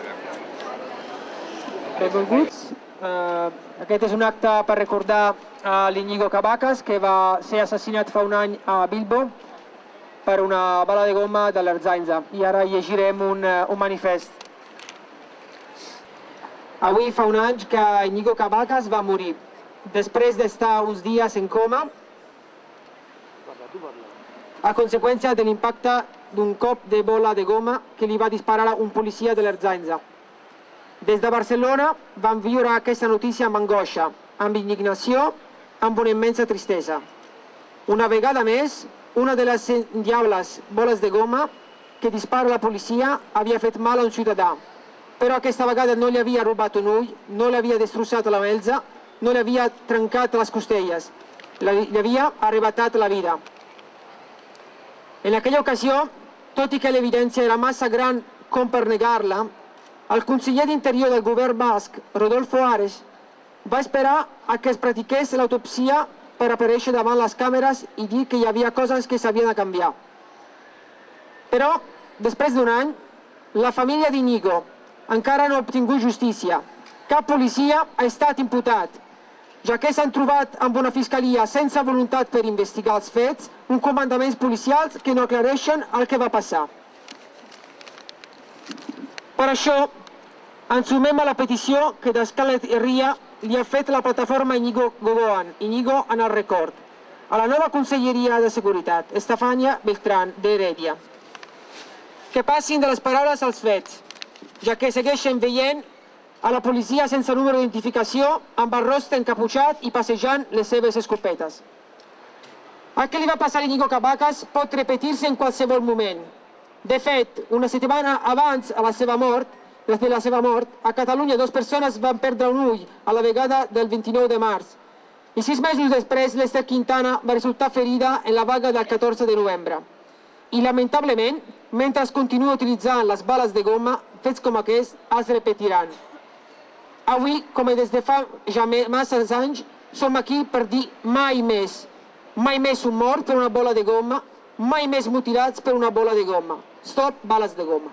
paga. Benvinguts. Uh, aquest és un acte per recordar a l'Iñigo Cabacas, que va ser assassinat fa un any a Bilbo per una bala de goma de l'Erzainza. I ara llegirem un, uh, un manifest. Avui fa un any que Iñigo Cabacas va morir. Després d'estar uns dies en coma, a conseqüència de l'impacte d'un cop de bola de goma que li va disparar un policia de l'Erzainza. Des de Barcelona vam viure aquesta notícia amb angoixa, amb indignació, amb una immensa tristesa. Una vegada més, una de les diables boles de goma que dispara la policia havia fet mal a un ciutadà, però aquesta vegada no li havia robat un ull, no li havia destrossat la melza, no li havia trencat les costelles, li havia arrebatat la vida. En aquella ocasió, tot i que l'evidència era massa gran com per negar-la, el conseller d'Interior del govern basc, Rodolfo Ares, va esperar a que es practiqués l'autopsia per aparèixer davant les càmeres i dir que hi havia coses que s'havien de canviar. Però, després d'un any, la família d'Inigo encara no ha obtingut justícia. Cap policia ha estat imputat, ja que s'han trobat amb una fiscalia sense voluntat per investigar els fets, un comandaments policials que no aclareixen el que va passar. Per això, ens sumem a la petició que d'Escalet Herria li ha fet la plataforma Inigo Gogoan, Inigo en el record, a la nova Conselleria de Seguretat, Estefania Beltrán d'Heredia. Que passin de les paraules als fets, ja que segueixen veient a la policia sense número d'identificació, amb el rostre encaputxat i passejant les seves escopetes. El que li va passar a Inigo Cabacas pot repetir-se en qualsevol moment. De fet, una setmana abans a la seva mort, de la seva mort, a Catalunya dues persones van perdre un ull a la vegada del 29 de març. I sis mesos després, l'Ester Quintana va resultar ferida en la vaga del 14 de novembre. I, lamentablement, mentre es continua utilitzant les bales de goma, fets com aquests es repetiran. Avui, com des de fa ja massa anys, som aquí per dir mai més. Mai més un mort per una bola de goma, mai més mutilats per una bola de goma. Stop bales de goma.